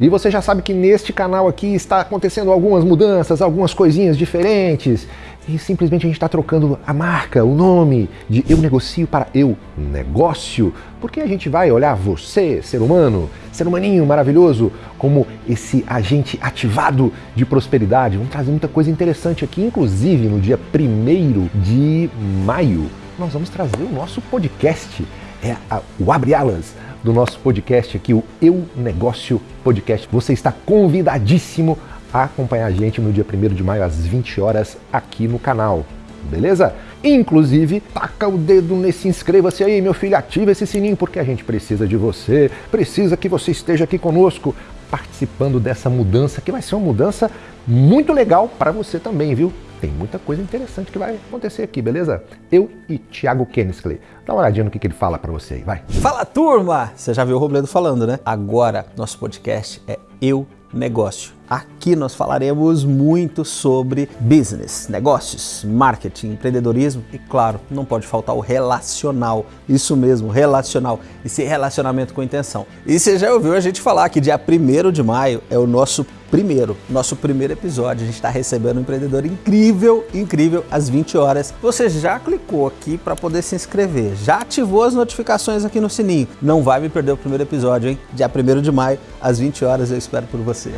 E você já sabe que neste canal aqui está acontecendo algumas mudanças, algumas coisinhas diferentes. E simplesmente a gente está trocando a marca, o nome de Eu Negocio para Eu Negócio, porque a gente vai olhar você, ser humano, ser humaninho maravilhoso, como esse agente ativado de prosperidade. Vamos trazer muita coisa interessante aqui, inclusive no dia 1 de maio, nós vamos trazer o nosso podcast, é a, o Abre Alas do nosso podcast aqui, o Eu Negócio Podcast. Você está convidadíssimo a acompanhar a gente no dia 1 de maio às 20 horas aqui no canal. Beleza? Inclusive, taca o dedo nesse inscreva-se aí, meu filho, ativa esse sininho porque a gente precisa de você, precisa que você esteja aqui conosco participando dessa mudança que vai ser uma mudança muito legal para você também, viu? Tem muita coisa interessante que vai acontecer aqui, beleza? Eu e Thiago Kennisley. Dá uma olhadinha no que, que ele fala para você aí, vai. Fala turma! Você já viu o Robledo falando, né? Agora, nosso podcast é Eu Negócio. Aqui nós falaremos muito sobre business, negócios, marketing, empreendedorismo e, claro, não pode faltar o relacional. Isso mesmo, relacional. Esse relacionamento com intenção. E você já ouviu a gente falar que dia 1 de maio é o nosso primeiro, nosso primeiro episódio. A gente está recebendo um empreendedor incrível, incrível, às 20 horas. Você já clicou aqui para poder se inscrever, já ativou as notificações aqui no sininho. Não vai me perder o primeiro episódio, hein? Dia 1 de maio, às 20 horas, eu espero por você.